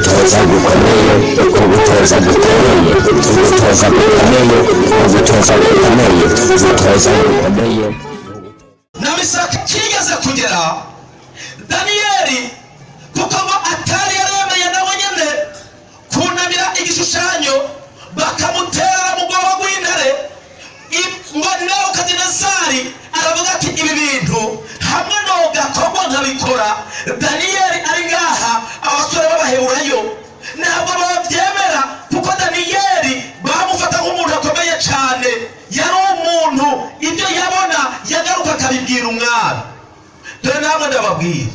ugutoza gukomeye ugutoza gukomeye ugutoza gukomeye ugutoza gukomeye ugutoza gukomeye na misaka kigeze kugera. Daniyeli kuko ngo atari yaremeye nawe nyine kunamira igishushanyo bakamutera mu bwoba bw'intare ngo nebukadinezari aravuga ati ibi bintu hamwe nogakorwa nkabikora daniyeli ari ngaha abasore b'abaheburayo. Ntabwo babyemera kuko daniyeli bamufata nk'umuntu akomeye cyane yari umuntu ibyo yabona yagaruka akabibwira umwami. Dore namwe ndababwira.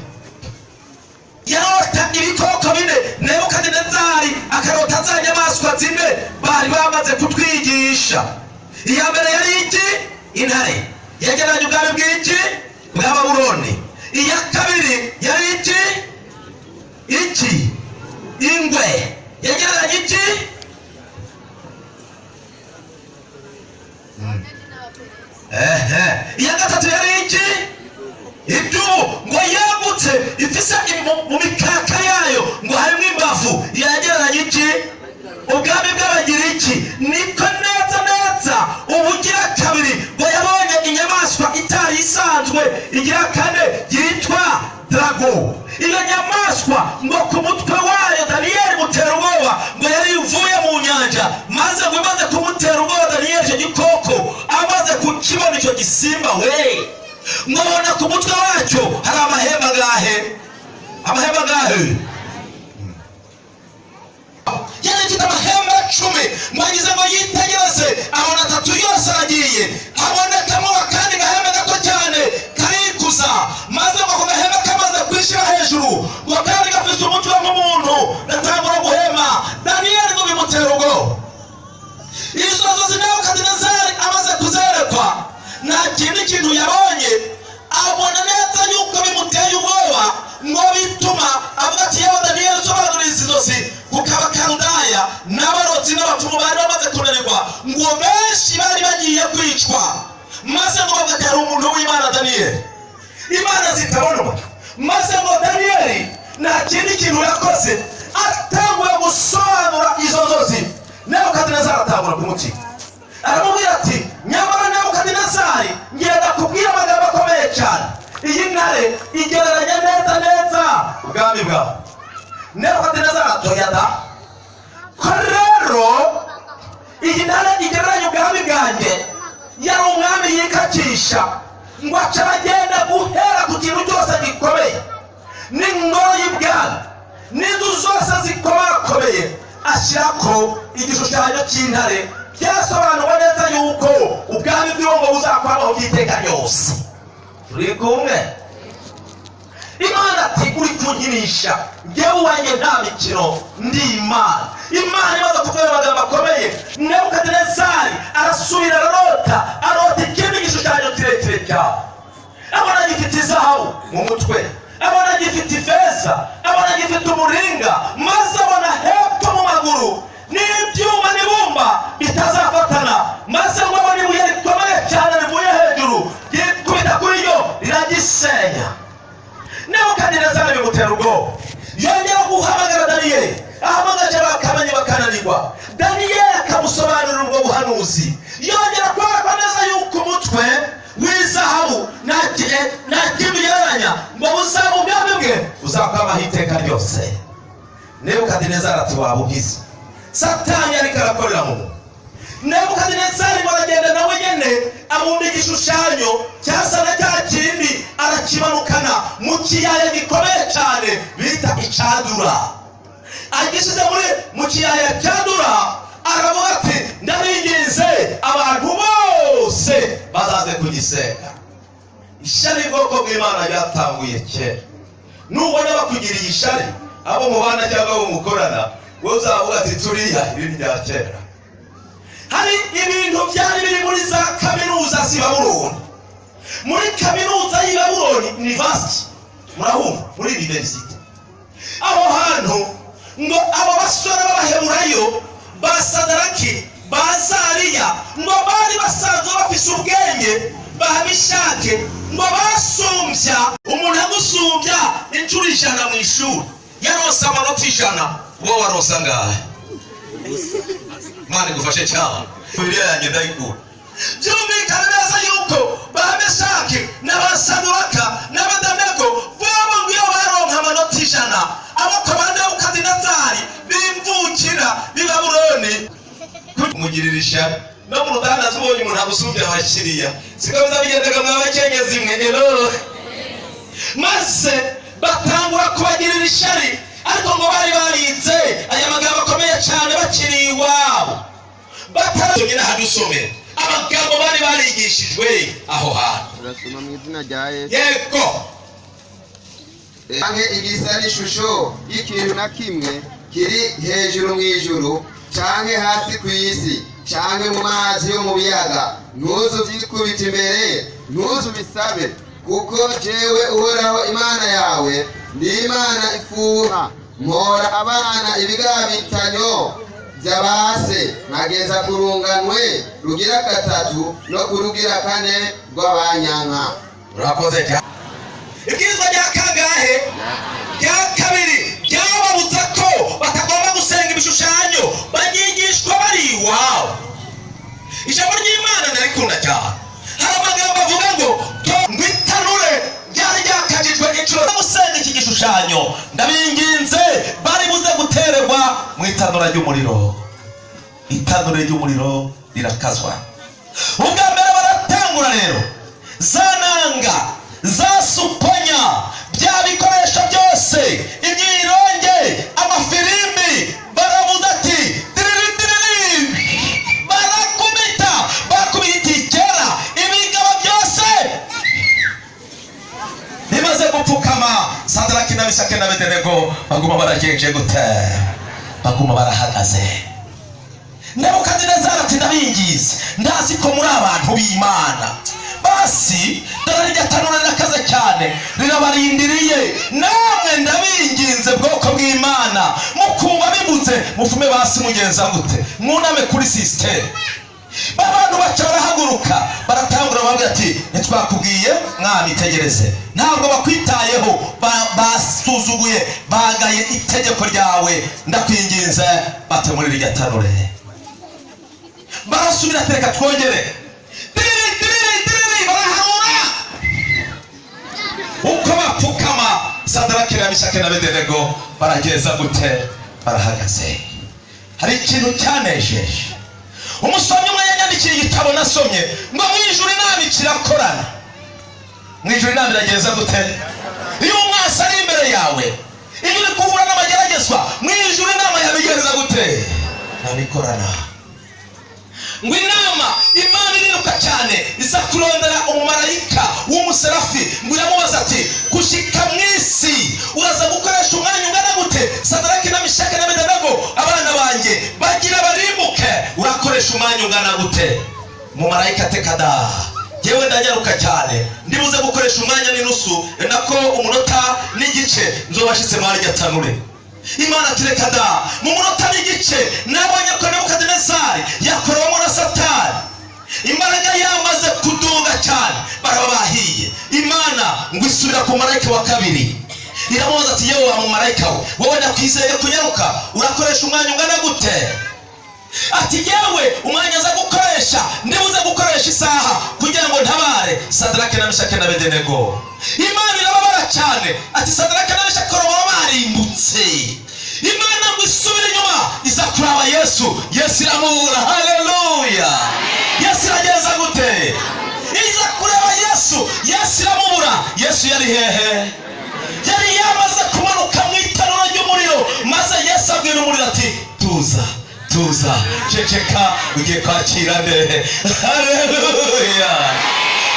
Yarota ibikoko bine nebukadinezari akarota za nyamaswa zine bari bamaze kutwigisha. Iya mbere yari iki intare yegeranye ubwami bw'iki bwa babuloni iya kabiri yari iki iki ingwe. Yegeranye iki ehe. Iya gatatu yari iki idubu ngo yagutse ifise mu mikaka yayo ngo harimo imbavu. Yegeranye iki ubwami bw'abagiriki niko neza igira kane yitwa drago. Iyo nyamaswa ngo ku mutwe wayo daniyeli mutera ubwoba ngo yari ivuye mu nyanja maze ngo imaze kumutera ubwoba daniyeli icyo gikoko amaze kukibona icyo gisimba we. Mwabona ku mutwe wacyo hari amahembe agahe. Amahembe agahe? Yari ifite amahembe cumi agize ngo yite yose abona atatu yose aragiye abonekamo akandi gahembe gato cyane karikuza maze ngo gahembe kamaze kwishyira hejuru wakari gafise umutwe nk'umuntu gatangura guhema daniyeli ngo bimutera izo nzozi nebukadinezari amaze kuzerekwa nta kindi kintu yabonye abona neza yuko bimuteye ubwoba ngo bituma avuga ati yewe daniyeli usobanurira izi nzozi kuko n'abarotsi n'abapfumu bari bamaze kunanirwa ngo benshi bari bagiye kwicwa maze ngo hari umuntu w'imana daniyeli imana zitabonwa maze ngo daniyeli nta kindi kintu yakoze atanguye gusobanura izo nzozi. Nebukadinezari atangura kumutima aramubwira ati nyamara nebukadinezari ngenda kubwira amagambo akomeye cyane. Iyi ntare igereranya neza neza. Ubwami bwawe. Nebukadinezari atoya da ko rero iyi ntare igereranya ubwami bwanjye. Yari umwami yikakisha ngo aca aragenda guhera ku kintu cyose gikomeye. N'ingoro y'ibwami n'inzu zose zikomakomeye ashyirako igishushanyo cy'intare. Byasobanuwe neza yuko ubwami bw'ibongo buzakwamaho by'iteka ryose. Turi kumwe. Imana ati uri kunkinisha. Njyewe uwanjye nta mikino. Ndi imana. Imana imaze kuvuga amagambo akomeye. Nebukadinezari arasubira ararota arota ikindi gishushanyo kirekire cyawe abona gifite izahabu mu mutwe abona gifite ifeza abona gifite umuringa maze abona hepfo mu maguru. N'ibyuma n'ibumba bitazafatana maze ngo abone ibuye rikomeye cyane rivuye hejuru ryikubita kuri yo riragisenya nebukadinezari bimutera ubwoba. Yongera guhamagara daniyeli ahamagaje bakamenye bakananirwa daniyeli akamusobanurira ubwo buhanuzi yongera kwereka neza yuko umutwe w'izahabu nta ki- eh, ngo buzaba ubwami bwe buzakwamaho iteka ryose nebukadinezari ati waba ugize satani ariko arakorera mu. Nebukadinezari ngo aragenda nawe nyene abumba igishushanyo cyasa na cya kindi arakimanukana mu kiyaya gikomeye cyane bita icadura agishyize muri mu kiyaya cyadura aravuga ati ndabinginze abantu bose bazaze kugisenga ishari bwoko bw'imana ryatanguye kera nubona bakugiriye ishari abo mubana cyangwa abo mukorana wowe uzavuga ati turiya iri ni rya kera hari ibintu byari biri muri za kaminuza z'i babuloni muri kaminuza y'i babuloni university murahumva muri university aho hantu ngo abo basore b'abaheburayo ba sadaraki ba zariya ngo bari basanzwe bafise ubwenge ba mishake ngo basumbya umuntu agusumbya inshuro ijana mu ishuri yarose amanota ijana wowe warose angahe? Imana igufashe cyane. Bibiliya yanjye ndayikura byumvikana neza yuko bameshaki n'abasaduraka n'abadanego bobo ngo iyo baronka amanota ijana abako ba nebukadinezari bimvukira b'i babuloni kumugirira ishyari no mu ruganda tubonye umuntu agusumbye abakiriya siko biza bigendaga mwa bakenyezi mwe ero. Maze batangura kubagirira ishyari ariko ngo bari barinze aya magambo akomeye cyane bakiri iwabo. Batarasomye n'ahadusome amagambo bari barigishijwe aho hantu. Turasoma mu izina rya yesu. Yego. Canke igisa n'ishusho y'ikintu na kimwe kiri hejuru mu ijuru canke hasi ku isi canke mu mazi yo mu biyaga. Ntuzu vyikubita imbere ntuzu bisabe kuko jewe uhoraho imana yawe ndi imana ifuha. Mpora abana ibigabitanyo vy'abase nkageza ku runganwe rugira gatatu no ku rugira kane rw'abanyanka urakoze cyane ibwirizwa rya kangahe rya kabiri ryababuza ko batagomba gusenga ibishushanyo baryigishwa bari iwabo ijambo ry'imana narikunda cyane. Hari amagambo avuga ngo ngo itanure ryari ryakajijwe inshuro gusenga iki gishushanyo. Ndabinginze bari buze gutererwa mu itanura ry'umuriro. Itanure ry'umuriro rirakazwa. Ubwa mbere baratangura rero. Za nanga za supanya bya bikoresho byose. Imyironge amafirimbi baravuga ati diriri diriri barakubita bakubita kera ibigabo byose. Bimaze gupfukama. Sadaraki na misake na bedenego baguma baragenje gute? Baguma barahagaze. Nebukadinezari ati ndabingize. Ndazi ko muri abantu b'imana. Basi dore rya tanura rirakaze cyane rirabarindiriye namwe ndabinginze bwoko bw'imana. Mukumva bibuze mufume basi mugenza gute? Mwuname kuri sisiteme abantu baca barahaguruka baratangura babwira ati ntitwakubwiye mwami tegereze ntabwo bakwitayeho ba- basuzuguye bagaye itegeko ryawe. Ndakwinginze bate muri rirya tanure. Barasubira reka twongere. Uko bapfukama sadaraki na mishake na bedenego barageza gute barahagaze hari ikintu cyanejeje umusomyi umwe yanyandikiye igitabo nasomye ngo mu ijuru inama ikirakorana mu ijuru inama iragenza gute iyo umwasi ari imbere yawe iyo uri guhura n'amageragezwa mu ijuru inama yabigenza gute ntabikorana ngo inama imana iriruka cyane. Iza kurondera umumarayika w'umuserafi. Ngo iramubaza ati gushika mu isi uraza gukoresha umwanya ungana gute? Sadaraki na mishake na bedenego abana banjye bagira barimbuke urakoresha umwanya ungana gute? Umumarayika tekada yewe ndanyaruka cyane. Ndibuze gukoresha umwanya n'inusu. Nako umunota n'igice. Nzobashitse muri rya imana tureka da mu munota n'igice nabonye ko nebukadinezari yakorewemo na satani imbaraga yamaze kuduga cyane. Baraba bahiye imana ngo isubira ku marayika wa kabiri. Iramubaza ati yewe wa mumarayika we? Wowe ndakwizeye kunyaruka? Urakoresha umwanya ungana gute? Ati yewe umwanya aza gukoresha. Ndibuze gukoresha isaha kugira ngo ntabare. Sadarake na mishake na bedenego imana irababara cyane. Ati sadarake na mishake baba barimbutse imana ngo isubire inyuma. Iza kuraba yesu. Yesu iramubura. Haleluya yesu iragenza gute? Iza kureba yesu. Yesu iramubura. Yesu yari hehe? Yari yamaze kumanuka mu itanura ry'umuriro maze yesu abwira umuriro ati tuza tuza. Ceceka ugiye kwakira haleluya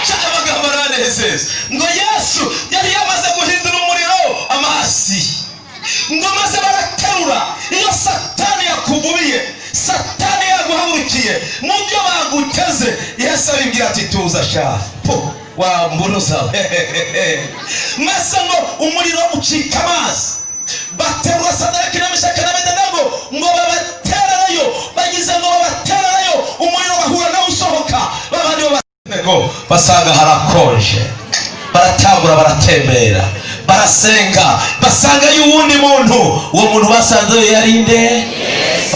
cyane amagambo aranezeza ngo yesu yari yamaze guhindura umuriro. Amasi ngo maze baraterura iyo satani yakugubiye satani yaguhagurukiye mu byo baguteze yesu aribwira ati tuza sha wa mbunuza maze ngo umuriro ucika amazi. Baterura sadaraki na mishaka na bedenego ngo babatererayo bagize ngo babatererayo umuriro bahura nawe usohoka. Babandi babaterego basanga harakonje baratangura baratembera. Barasenga basangayo uwundi muntu. Uwo muntu basanzeyo yari nde?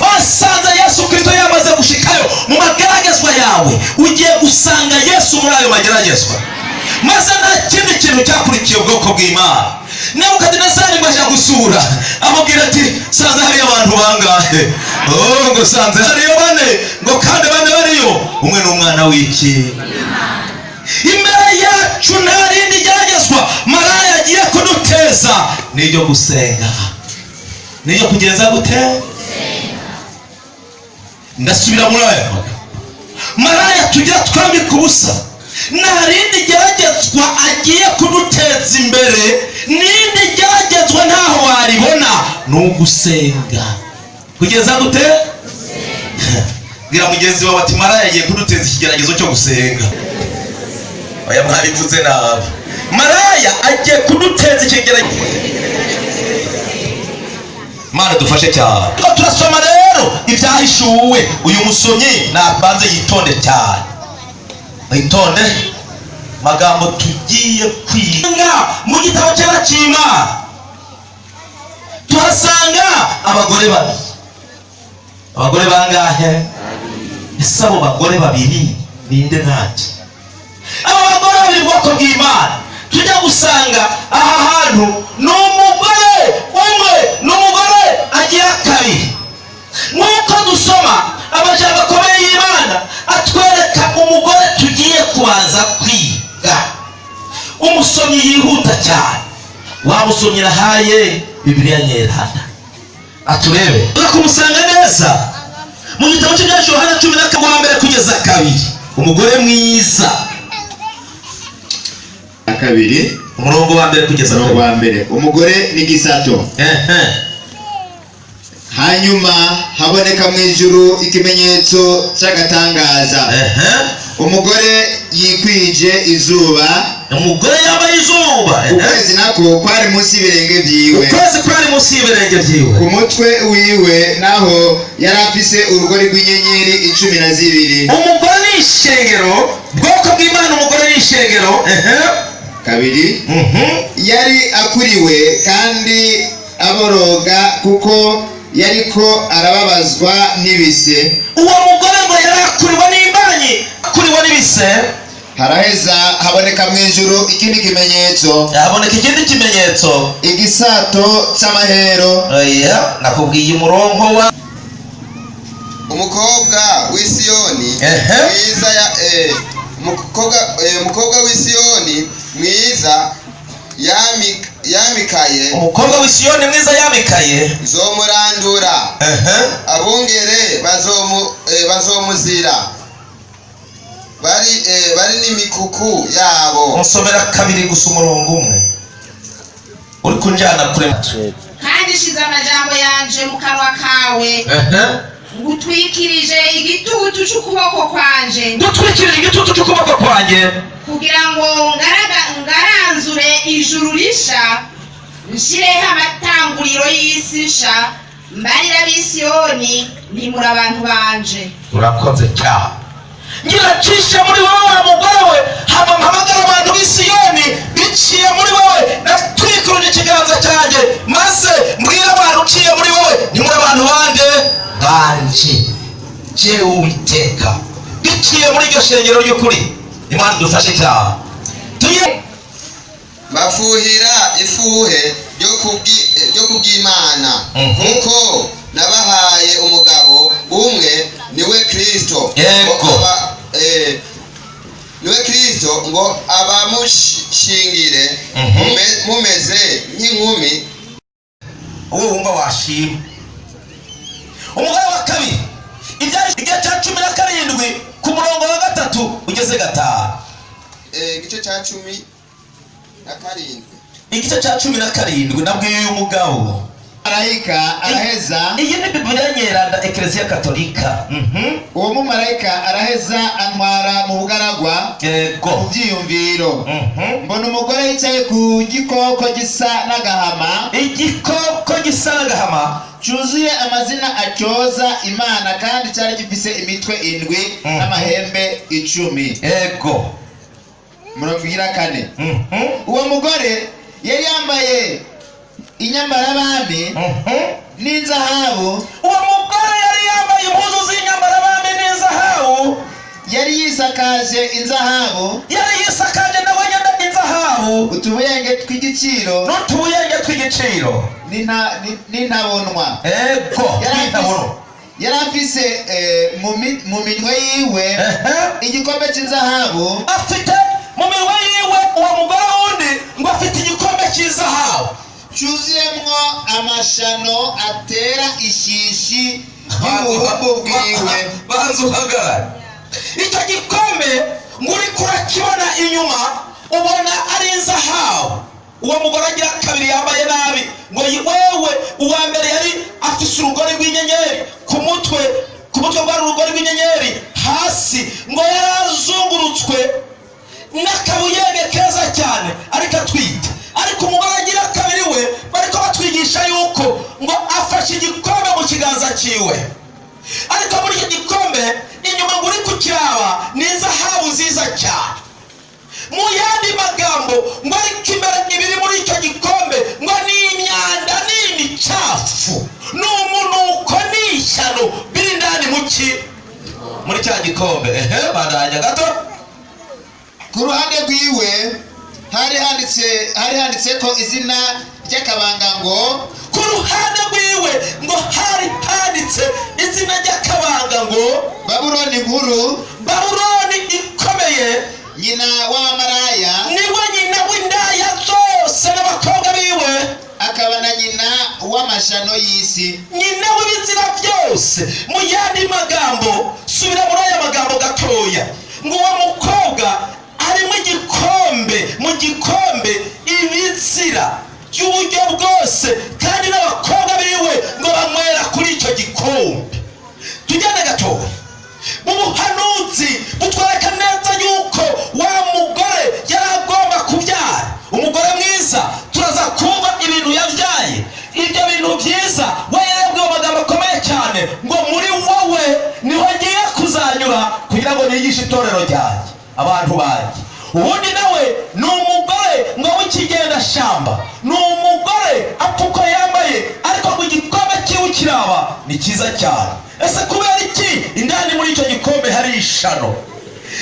Basanze yesu kristo yamaze gushikayo mu mageragezwa yawe. Ugiye gusanga yesu muri ayo mageragezwa. Maze nta kindi kintu cyakurikiye ubwoko bw'imana. Nebukadinezari ajya gusura amubwira ati sanze hariyo abantu bangahe? Oh ngo sanze hariyo bane ngo kandi bane bariyo. Umwe ni umwana w'iki? Imbere yacu nta kuduteza ni iryo gusenga. Ni iryo kugenza gute? Ndasubira muri aya maraya tujya twambika ubusa nta rindi agiye kuduteza imbere n'indi geragezwa ntaho waribona ni ugusenga. Kugeza gute? Bwira mugenzi wawe ati maraya agiye kuduteza ikigeragezo cyo gusenga. Oya mwabivuze nabi. Maraya agiye kuduteza ikigeragezo mana dufashe cyane. Turasoma rero ibyahishuwe. Uyu musomyi nabanze yitonde cyane. Witonde magambo tugiye kwiga mu gitabo cyera cy'imana tuhasanga abagore babiri. Abagore bangahe? Ese abo bagore babiri ninde ntacyo abo bagore babiri ubwoko bw'imana. Tujya gusanga aha hantu ni umugore umwe ni umugore agira kabiri. Nk'uko dusoma amajambo akomeye y'imana atwereka umugore tugiye kubanza kwiga. Umusomyi yihuta cyane. Wamusomyi rahaye bibiliya nyerana aturebe kumusanga neza. Mu gitabo cy'ibyacu hano cumi na kabiri kugeza kabiri. Umugore mwiza kabiri umurongo wa mbere kugeza umurongo wa mbere. Umugore n'igisato. Hanyuma haboneka mu ijuru ikimenyetso cy'agatangaza. Umugore yikwije izuba. Umugore yambaye izuba. Ukwezi nako kwari munsi y'ibirenge byiwe. Ukwezi kwari munsi y'ibirenge byiwe. Ku mutwe wiwe naho yari afise urugori rw'inyenyeri icumi na zibiri. Umugore ni ishengero. Bwoko bw'imana umugore ni ishengero. Kabiri? Mhm. yari akuriwe kandi aboroga kuko yariko arababazwa n'ibise. Uwo mugore ngo yari akuriwe n'imbanyi akuriwe n'ibise? Haraheza haboneka mu ijuru ikindi kimenyetso. Haboneka ikindi kimenyetso. Igisato cy'amahero oya nakubwiye umurongo wa umukobwa w'isiyoni mwiza ya eh, umukobwa eh, w'isiyoni mwiza yami- yamikaye. Umukobwa w'isiyoni mwiza yamikaye? Nzomurandura ehe. Abungere bazomu eh, bazomuzira. Bari eh, bari n'imikuku yabo. Unsomera kabiri gusa umurongo umwe. Uri kunjyana kure. Kandi shize amajambo yanje mu kanwa kawe. Ngutwikirije igitutu c'ukuboko kwanje. Dutwikirije igitutu cy'ukuboko kwanjye. Kugira ngo ngaranzure ijuru risha nshireho amatanguriro y'isi nsha mbarira abisiyoni nimura abantu banje. Urakoze cyane ngiracishe muri wowe mugore shengero idufashe cyane tuye. Bafuhira ifuhe ryo kubwi- ryo kubw'imana Mhm. kuko nabahaye umugabo umwe niwe aba- eh, niwe kristo ngo abamushingire. Mhm. mume- mumeze nk'inkumi uwo wumva washima umugore wa kabiri ibyari igihe cya cumi na karindwi ku murongo wa gatatu ugeze gatanu eh, igice cya cumi na karindwi. Igice cya cumi na karindwi nabwiye uyu mugabo. Marayika araheza? Iyi ni bibiliya nyeranda ekereziya katolika. Mhm. uwo mumarayika araheza antwara mu bugaragwa mu byiyumviro. Mhm. mbona umugore yicaye ku gikoko gisa n'agahama. Igikoko gisa n'agahama. Cyuzuye amazina acyoza imana kandi cyari gifise imitwe indwi Mhm. n'amahembe icumi. Yego. Murongo igira kane. Uwo mugore yari yambaye inyambarabami n'inzahabu. Uwo mugore yari yambaye impuzu z'inyambarabami n'izahabu yari yisakaje inzahabu. Yari yisakaje nawe nyine inzahabu. Utubuyenge tw'igiciro. N'utubuyenge tw'igiciro. N'inta- ni- n'intabonwa ego ntabona yari afise eh, mu mi- mu minwe yiwe igikombe cy'inzahabu afite mu minwe yiwe uwo mugore wundi ngo afite igikombe cy'izahabu cyuzuyemwo amashano atera ishishi y'ubuhumbu bwiwe banza uhagarare icyo gikombe ngo uriko urakibona inyuma ubona ari izahabu uwo mugore agira kabiri yambaye nabi. Ngo wewe uwa mbere yari afise urugori rw'inyenyeri. Ku mutwe ku mutwe rwari urugori rw'inyenyeri. Hasi ngo yari azungurutswe n'akabuyenge keza cyane. Ariko atwite. Afashe igikombe mu kiganza cyiwe ariko muri icyo gikombe inyuma ngo uri kukiraba ni izahabu nziza cyane. Mu yandi magambo ngo ariko ibiri muri icyo gikombe ngo ni imyanda ni imicafu. Ni umunuko ni ishyano. Biri indani mu ki? Muri cya gikombe. Ehe bandanya gato. Ku ruhande rwiwe hari handitse ko izina ry'akabanga ngo ku ruhande rwiwe ngo hari handitse izina ry'akabanga ngo babuloni nkuru. Babuloni ikomeye. Nyina w'abamaraya ni we nyina w'indaya zose n'abakobwa biwe. Akaba na nyina w'amashano y'isi. Nyina w'ibizira byose. Mu yandi magambo subira muri aya magambo gatoya. Ngo uwo mukobwa arimo igikombe mu gikombe ibizira. By'uburyo bwose kandi n'abakobwa biwe ngo banywera kuri icyo gikombe tujyane gatoya mu buhanuzi butwereka neza yuko wa mugore yari agomba kubyara. Umugore mwiza turaza kumva ibintu yabyaye. Ibyo bintu byiza we yarebwe magambo akomeye cyane ngo muri wowe ni ho ngiye kuzanyura kugira ngo nigishe itorero ryanjye abantu banjye. Ubundi nawe ni umugore ngo w'ikigendashamba ni umugore apfa uko yambaye ariko ngo igikombe cyiwe kiraba. Ni cyiza cyane. Ese kubera iki? Indani muri icyo gikombe hari ishano.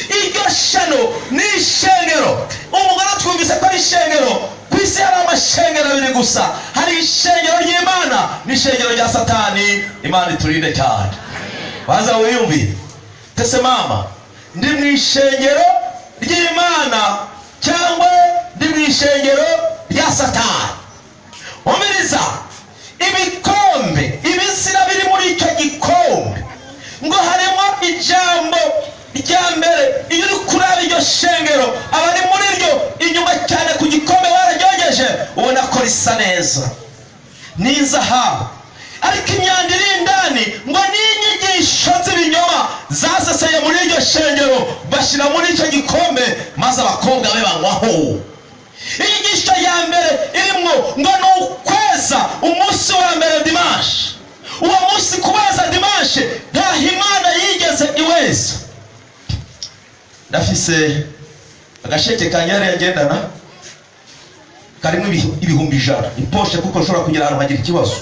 Iryo shano ni ishengero. Umugore twumvise ko ari ishengero ku isi hari amashengero abiri gusa. Hari ishengero ry'imana n'ishengero rya satani. Imana iturinde cyane. Baza wiyumvire. Tese mama ndi mu ishengero ry'imana cyangwa ndi mu ishengero rya satani. Umiriza ibikombe ibizira biri muri icyo gikombe. Ngo harimo ijambo rya mbere iyo uri kuraba iryo shengero abari muri ryo inyuma cyane ku gikombe bararyogeje ubona ko risa neza. Ni izahabu ariko imyanda iri indani ngo ni inyigisho z'ibinyoma zaseseye muri iryo shengero bashyira muri icyo gikombe maze abakobwa be banywaho inyigisho ya mbere irimo ngo ni ukweza umunsi wa mbere dimanshi uwo munsi kubeza dimanshi ntaho imana yigeze iweza. Ndafise agasheke kanyariye ngendana karimo ibi- ibihumbi ijana. Iposhe kuko nshobora kugera ahantu hagira ikibazo.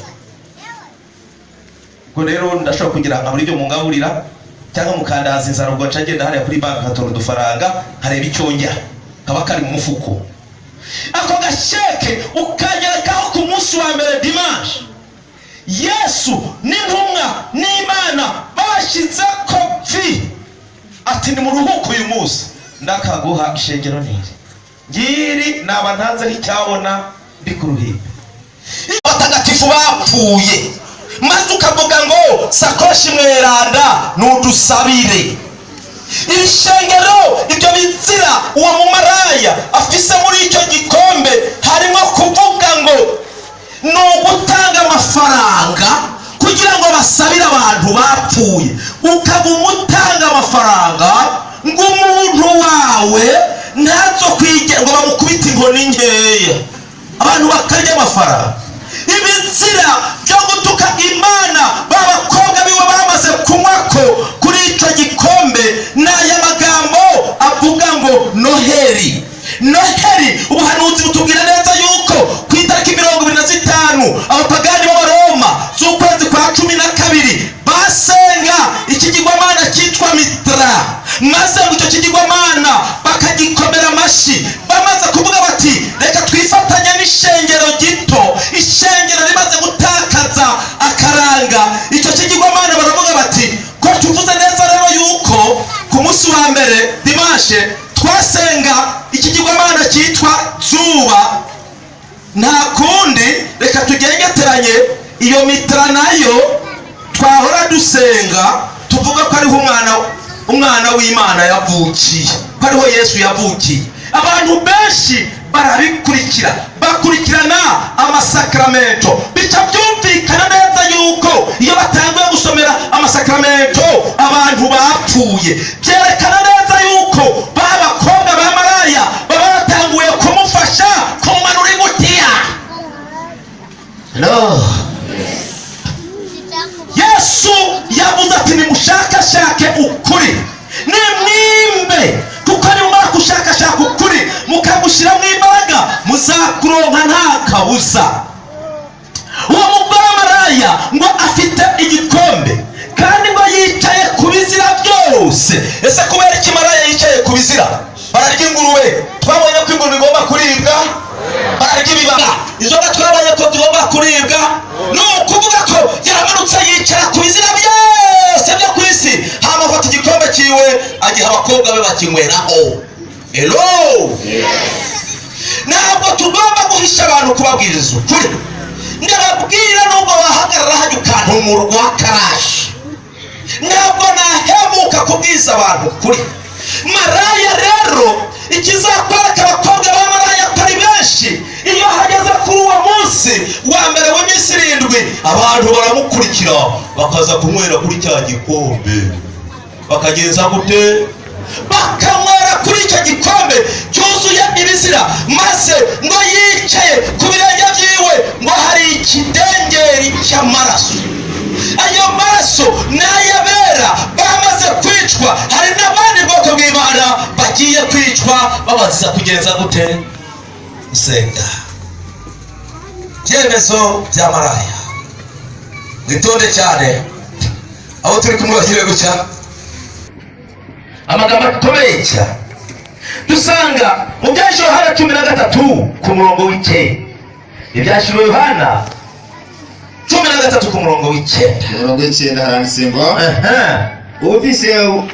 Ubwo rero ndashobora kugira nka muri byo mungaburira cyangwa mukandaza inzara ubwo nca ngenda hariya kuri banki nkatora udufaranga nkareba icyo njya kaba kari mu mufuko. Ako gasheke ukanyerekaho ku munsi wa mbere dimanshi yesu n'intumwa n'imana babashyize kopi ati ni mu ruhuko uyu munsi. Ndakaguha ishengero niri. Ngiri naba ntanzeho icyabona ndi ku ruhimbi abatagatifu bapfuye. Maze ukavuga ngo sakoshi mweranda nudusabire. Iri shengero ibyo bizira uwo mumaraya. Afise muri icyo gikombe harimo kuvuga ngo ni ugutanga amafaranga kugira ngo basabire abantu bapfuye. Ukaba umutanga amafaranga ngo umuntu wawe ntazo kwigira ngo bamukubite inkoni nkeya abantu bakarya amafaranga. ibinzira byo gutuka imana b'abakobwa biwe bamaze kunywako kuri icyo gikombe ni aya magambo avuga ngo noheri. Noheri ubuhanuzi butubwira neza yuko ku itariki mirongo ibiri na zitanu abapagani b'abaroma z'ukwezi kwa cumi na kabiri. Basenga ikigirwamana cyitwa mitra. Maze ngo icyo kigirwamana bakagikora amashyi bamaze kuvuga bati reka twifatanye n'ishengero gito. Ishengero rimaze gutakaza akaranga. Icyo kigirwamana baravuga bati ko tuvuze neza rero yuko ku munsi wa mbere dimashe twasenga ikigirwamana cyitwa zuba nta kundi reka tugengeteranye iyo mitara na yo twahora dusenga tuvuga ko ariho umwana umwana w'imana yavukiye ko ariho yesu yavukiye. Abantu benshi barabikurikira. Bakurikirana amasakaramento bica byumvikana neza yuko iyo batanguye gusomera amasakaramento abantu bapfuye. Byerekana neza yuko ba bakobwa ba maraya baba batanguye kumufasha kumanura ingutiya yesu yavuze ati nimushakashake ukuri. Nimwimbe kuko nimumara gushakashaka ukuri. Mukagushyiramo imbaraga muzakuronka nta kabuza. Uwo mugore maraya ngo afite igikombe kandi ngo yicaye ku bizira byose. Ese kubera iki maraya yicaye ku bizira? Bararya ingurube twabonye ko ingurube igomba kuribwa? Bararya ibibaga inzoga twabonye ko tugomba kuribwa? Ni ukuvuga ko yaramanutse yicara ku bizira byose byo ku isi. Igikombe cyiwe agiha abakobwa be bakinyweraho. Elo ntabwo tugomba guhisha abantu kubabwiriza ukuri. Ndababwira nubwo wahagarara hajya ukantumura karashi ntabwo nahemuka kubwiza abantu ukuri. Maraya rero ikizakwereka abakobwa ba maraya ko ari benshi. Iyo hageze kuri uwo munsi wa mbere w'iminsi irindwi abantu baramukurikira. Bakaza kunywera kuri cya gikombe bakagenza gute? Bakanywera kuri icyo gikombe cyuzuye ibizira maze ngo yicaye ku birenge byiwe ngo hari ikidengeri cy'amaraso ayo maraso ni ay'abera bamaze kwicwa. Hari n'abandi bwoko bw'imana bagiye kwicwa babaziza kugenza gute? Gusenga ibyemezo bya maraya. Mwitonde cyane. Abo turi kumwe bagire gutya amagambo akomeye cyane dusanga mu byashyiriweho yohana cumi na gatatu ku murongo w'icyenda ibyashyiriweho yohana cumi na gatatu ku murongo w'icyenda murongo w'icyenda haranditse ngo ubufise ufise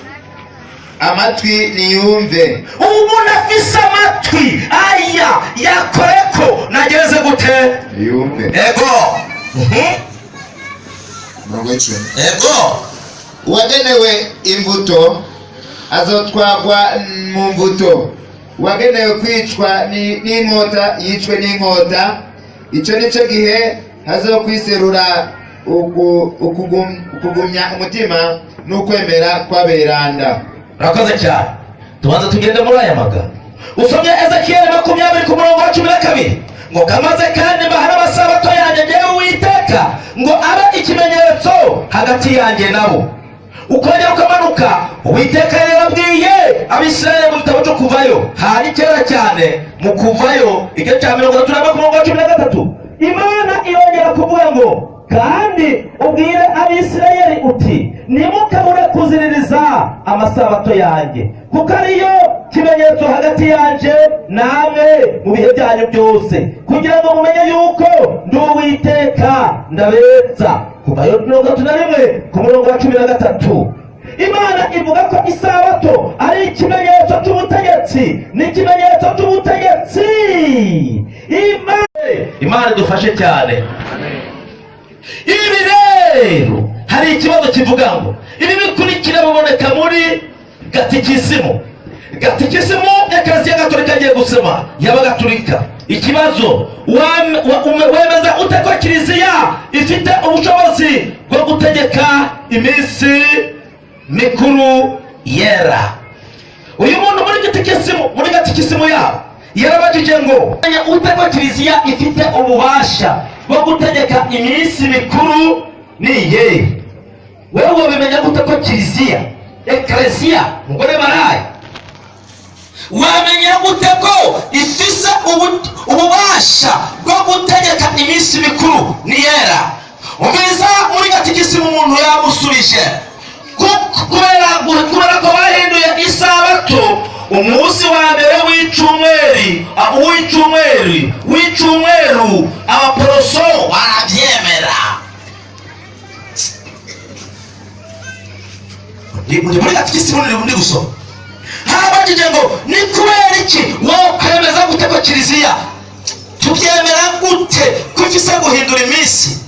amatwi niyumve. Ubu umuntu afise amatwi aya yakore ko nageze gute? Yumve ego. Mhm. umurongo w'icumi ego. Uwagenewe imbuto azotwagwa mu mbuto uwagenewe kwicwa ni- n'inkota yicwe n'inkota. Icyo ni cyo gihe hazokwiserura uku- ukugum- ukugumya umutima n'ukwemera kw'aberanda. Urakoze cyane. Tubanza tugende muri aya magambo usomye ezekiyeli makumyabiri ku murongo wa cumi na kabiri. Ngo kamaze kandi mbahana amasabato yanjye ngewe ngo abe ikimenyetso hagati yanjye nabo ukongera ukamanuka uwiteka yarabwiye abisirayeli mu gitabo cyo kuvayo. Hari kera cyane mu kuvayo igice cya mirongo itatu na wa cumi na gatatu. Imana irongera kuvuga ngo kandi ubwire abisirayeli uti nimukabure kuziririza amasabato yanjye kuko ariyo kimenyetso hagati yanjye namwe mu bihe byanyu byose. Kugira ngo mumenye yuko ndi uwiteka kuvayo mirongo itatu na rimwe ku murongo wa cumi na gatatu. Imana ivuga ko isabato ari ikimenyetso cy'ubutegetsi ni ikimenyetso cy'ubutegetsi imana idufashe cyane. Ibi rero hari ikibazo kivuga ngo ibi bikurikira biboneka muri gatikisimu. Gatikisimu ekleziya gatolika agiye gusema y'abagatolika ikibazo wemeza ute ko kiliziya ifite ubushobozi bwo gutegeka iminsi mikuru yera. Uyu muntu muri gatikisimu muri gatikisimu yabo yarabajije ngo "Menya ute ko kiliziya ifite ububasha bwo gutegeka iminsi mikuru ni iyihe? Wewe wabimenya gute ko kiliziya? Ekeresiya mugore barayi mwamenya gute ko ifise ububasha bwo gutegeka iminsi mikuru? Niyera ubiza muri katikisimu umuntu yamusubije. Kubera ko bahinduye isabato umunsi wa mbere w'icumweri w'icumweri w'icumweru abaporoso barabyemera. Muri katikisimu ndi gusoma. Habajije ngo ni kubera iki? Wowe kwemeza gute ko kiliziya? Tubyemera gute ko ifise guhindura iminsi?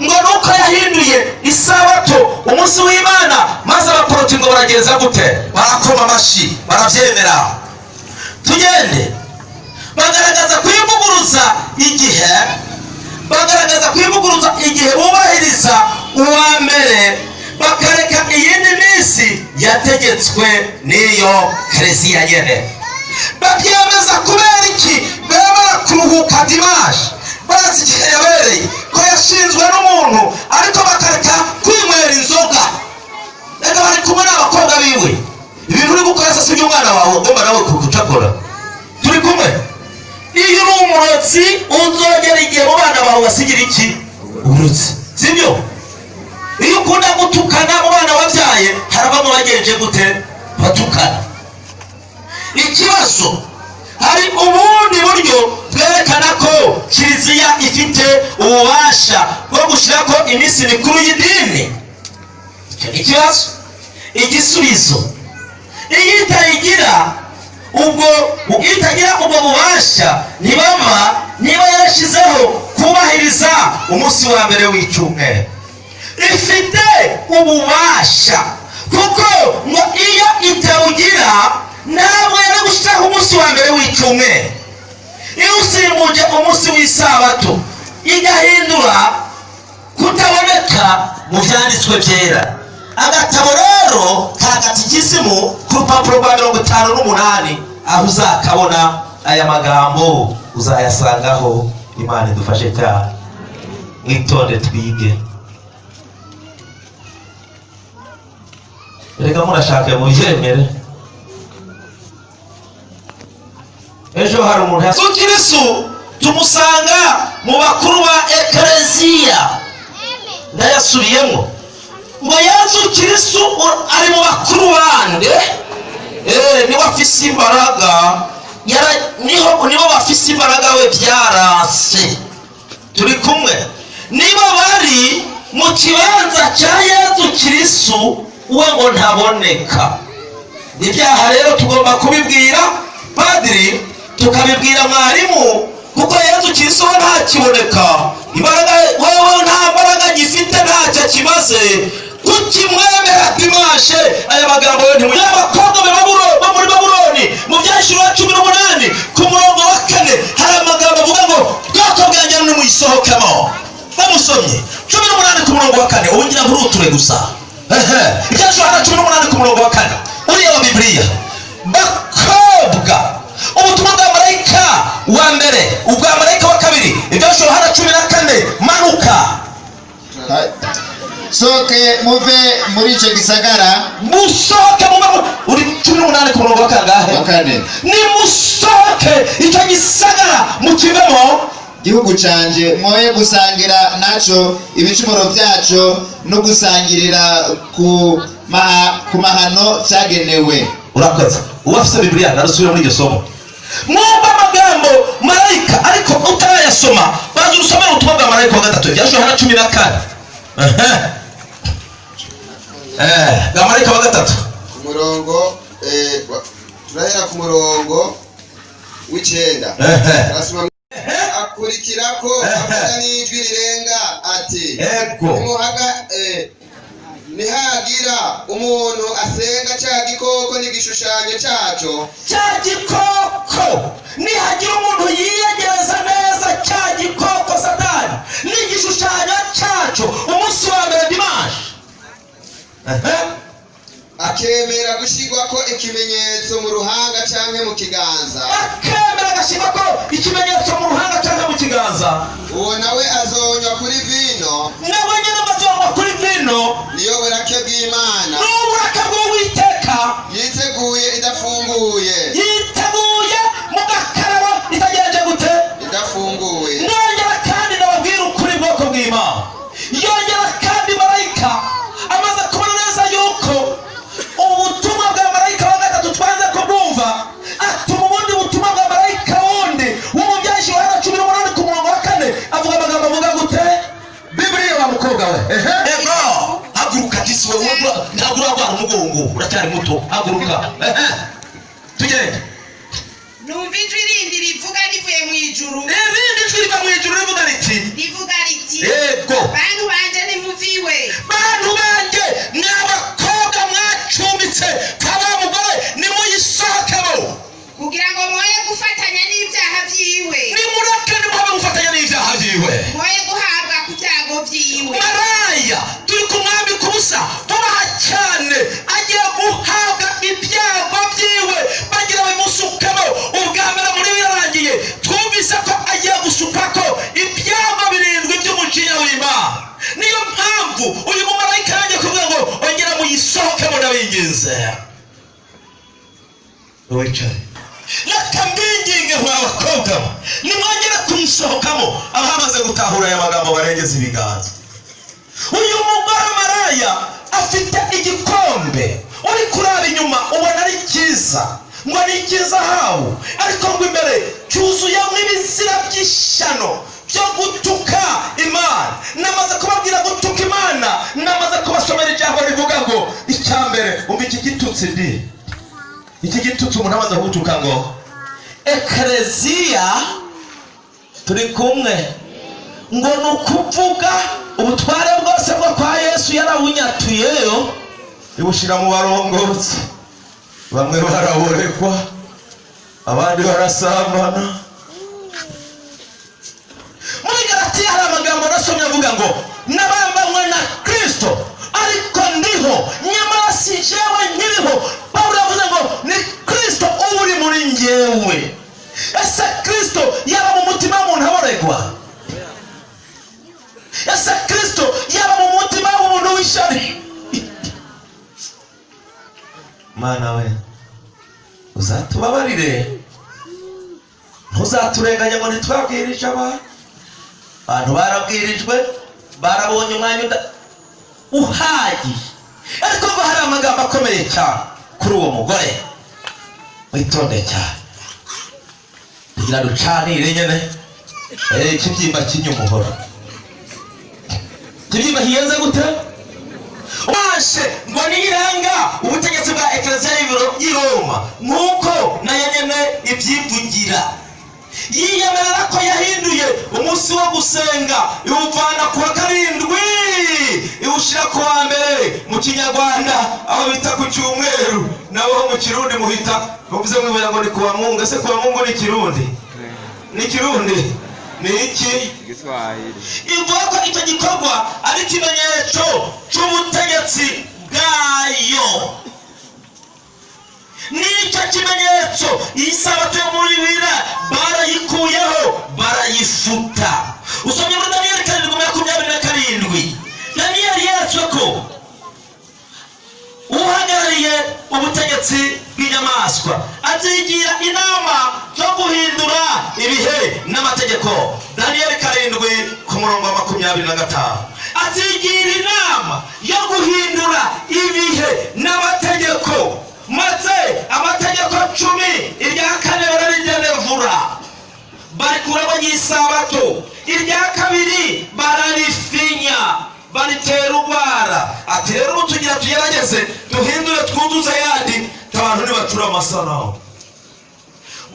Ngo nuko yahinduye isabato umunsi w'imana maze abaporoti ngo baragenza gute? Barakoma amashyi barabyemera. Tugende. Bagaragaza kwivuguruza igihe bagaragaza kwivuguruza igihe bubahiriza uwa mbere. Bakareka iyindi minsi yategetswe n'iyo kereziya nyene. Babyemeza kubera iki? Bemera kuruhuka dimashi bazi igihe yabereye ko yashinzwe n'umuntu ariko bakareka kwinywera inzoga. Reka bari kumwe n'abakobwa biwe. Ibintu uri gukora se si iby'umwana wawe ugomba nawe kugucakora turi kumwe? Iyo uri umurozi uzogera igihe mu bana bawe basigira iki? Uburozi sibyo iyo ukunda gutukana mu bana wabyaye harabamo bagenje gute? Batukana. Ikibazo hari ubundi buryo bwerekana ko kiliziya ifite ububasha bwo gushyiraho iminsi mikuru y'idini? Icyo ni ikibazo. Igisubizo iyo itayigira ubwo itagira ubwo bubasha ntibama niba yarashyizeho kubahiriza umunsi wa mbere w'icyumweru. Ifite ububasha. Kuko ngo iyo itawugira ntabwo yari gushyiraho umunsi wa mbere w'icyumweru. Iyo usimbuje umunsi w'isabato igahindura kutaboneka mu byanditswe byera. Agatabo rero ka gatikisimu ku rupapuro rwa mirongo itanu n'umunani aho uzakabona aya magambo uzayasangaho. Imana idufashe cyane mwitonde twige. Reka murashaka mubyemere ejo hari umuntu yesu kirisu tumusanga mu bakuru ba ekereziya. Ndayasubiyemo. Ngo yesu kirisu ari mu bakuru bande? Eh, ni we afise imbaraga. Yara- ni ho nibo bafise imbaraga we byarase. Turi kumwe. Niba bari mu kibanza cya yesu kirisu we ngo ntaboneka. Ibyaha rero tugomba kubibwira padiri tukabibwira mwarimu kuko yesu kirisu we ntakiboneka. Imbaraga wewe nta mbaraga gifite ntacyo kimaze. Kukimwemera dimashe aya magambo yo ntimu y'abakobwa be Baburo- bo muri babuloni mu byashiro wa cumi n'umunani ku murongo wa kane. Hari amagambo avuga ngo bwoko bwanjye nimuyisohokemo bamusomye. Cumi n'umunani ku murongo wa kane. Ubu ngira nturuture gusa. Wa cumi n'umunani ku murongo wa kane. Uriya wa bibiliya. Bakobwa. Ubutumwa bwa marayika wa mbere ubwa marayika wa kabiri. Ibyashiro hana cumi na kane. Manuka. Soke muve muri icyo gisagara. Musohoke mu mabu uri cumi n'umunani ku murongo wa kangahe nimusohoke icyo gisagara mukivemo gihugu canje mwoye gusangira naco ibicumuro vyaco no gusangirira ku, maha, ku mahano cyagenewe urakoze. Uba afite bibiliya narasubira muri iryo somo. Mwumva amagambo marayika ariko utarayasoma banza urusomere ubutumwa bwa marayika wa gatatu ibyashoboye hano cumi na kane. Eh, bwa marayika wa gatatu. Ku murongo eh, turahera ku murongo w'icenda Ehe. Arasoma- akurikirako avuga n'ijwi rirenga ati nimuhaga eh, nihagira umuntu asenga ca gikoko n'igishushanyo caco cya gikoko. Nihagira umuntu yiyegereza neza cya gikoko satani. N'igishushanyo cyacu umunsi wa mbere dimanshi akemera gushirwako ikimenyetso mu ruhanga canke mu kiganza. Akemera agashyirwa ko ikimenyetso mu ruhanga cyangwa kiganza. Uwo nawe azonywa kuri vino. Nawe nyine bazongwa kuri vino. Niyo burake bw'imana. N'uburaka bw'uwiteka. Yiteguye idafunguye. Yiteguye mu gakarabo itagenje gute? Idafunguye. Si wowe ura- ntabwo urarwara umugongo uracyari muto haguruka. Tugende. Numva ijwi rindi rivuga rivuye mu ijuru. Irindi jwi riva mu ijuru rivuga riti? Rivuga riti yego. Bantu banje nimuviwe bantu banjye ni abakobwa mwacumbitse kaba mugore nimuyisohokemo kugira ngo mwoye gufatanya n'ibyaha byiwe umuntu ngo ekereziya turi kumwe. Ngo ni ukuvuga ubutware bwose bwo kwa yesu yarabunyatuyeyo ibushyira mu barongozi bamwe baraborekwa abandi barasambana. Muri galatiya hari amagambo nasomye avuga ngo nabambanywe na kristo ariko ndiho nyamara si jewe nkiriho. Pawulo yavuze ngo ni kristo uba uri muri njyewe ese kristo yaba mu mutima w'umuntu aboregwa ese kristo yaba mu mutima w'umuntu w'ishyari? Mana we uzatubabarire. Ntuzaturenganye ngo ntitwabwirije abantu abantu barabwirijwe barabonye umwanya uhagije. Ariko ngo hari amagambo akomeye cyane kuri uwo mugore. Witonde cyane kugira ducanire nyine eh, ikibyimba cy'inyumuhoro ikibyimba kigenze gute waje ngo niranga ubutegetsi bwa ekereziya y'ibiro- y'i roma nk'uko na yo nyene ibyivugira yiyemerera ko yahinduye umunsi wo gusenga. Iwuvana ku wa karindwi. Iwushyira ku wa mbere mu kinyarwanda aho bita ku cyumweru. Naho mu kirundi muhita. Muvuze mwibuye ngo ni ku wa mungu ese ku wa mungu ni kirundi? Ni kirundi. Ni iki? Ivuga ko icyo gikorwa ari ikimenyetso cy'ubutegetsi bwayo. N'icyo kimenyetso iyi sabato yo muri bibiri barayikuyeho barayifuta usomye muri daniyeli karindwi makumyabiri na karindwi. Daniyeli yeretswe ko uhagarariye ubutegetsi bw'inyamaswa. Azigira inama zo guhindura ibihe n'amategeko. Daniyeli karindwi ku murongo wa makumyabiri na gatanu. Azigira inama yo guhindura ibihe n'amategeko. Maze amategeko cumi irya kane bararigenevura barikuramo n'isabato irya kabiri bararifinya. Baritera urwara. Ati rero ubu tugira tugerageze duhindure twuzuze ayandi abantu ntibacura amasanamu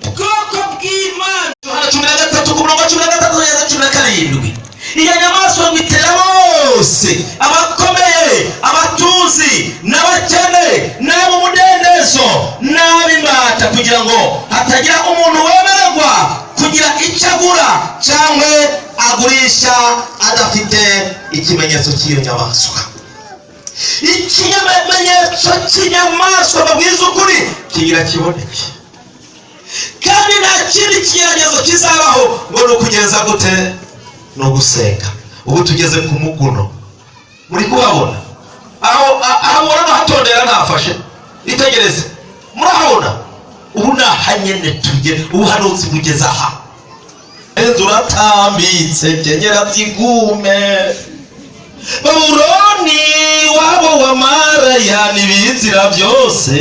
ubwoko bw'imana. Cumi na gatatu ku murongo cumi na gatatu kugeza cumi na karindwi. Iyo nyamaswa ngo itera bose abakomeye abatuzi n'abakene n'abo mudendezo n'ab'imbata kugira ngo hatagira umuntu wemererwa kugira icyo agura cyangwa agurisha adafite ikimenyetso cy'iyo nyamaswa ikimenyetso cy'inyamaswa babwiza ukuri kigira kiboneke. Kandi nta kindi kigeragezo kizabaho ngo ni ukugenza gute ni ugusenga ubu tugeze ku muguno. Muri kuhabona. Aho ubona hatondera ntafashe itegereze murahabona. Ubu ni ahanyene tugere ubuhanuzi bugeze aha. Enzu uratambitse kenyera byigume babuloni wabo wa maraya n'ibizira byose.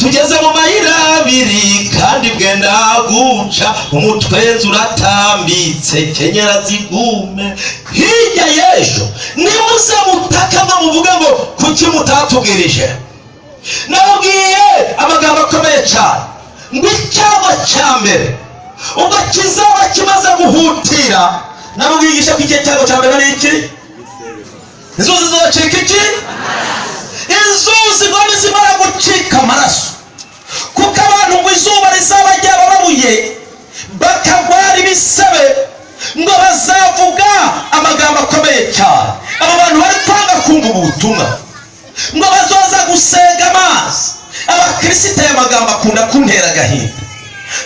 Tugeze mu mayira abiri kandi bwenda guca umutwenzi uratambitse kenyera zigume hirya y'ejo nimuze mutaka ngo muvuge kuki mutatubwirije nababwiye amagambo akomeye cyane ngo icyaba cya mbere ubwo kizaba kimaze guhutira nababwigisha ko igihe cyago cya mbere ari iki inzuzi zizacika iki inzuzi ngo nizimara gucika amaraso kuko abantu ngo izuba rizaba ryabarabuye bakagwara ibisebe ngo bazavuga amagambo akomeye cyane. Abo bantu bari kwanga kumva ubu butumwa ngo bazoza gusenga amazi. Abakirisita aya magambo akunda kuntera agahinda.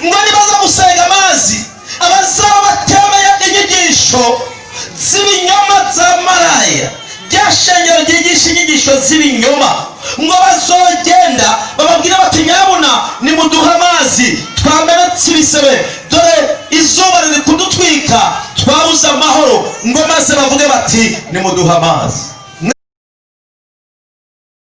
Ngo nibaza gusenga amazi abazaba batemeye inyigisho z'ibinyoma za maraya. Rya shengero ryigisha inyigisho z'ibinyoma. Ngo bazogenda bababwire bati nyabuna nimuduhe amazi twamenetse ibisebe. Dore izuba riri kudutwika twabuze amahoro. Ngo maze bavuge bati nimuduhe amazi.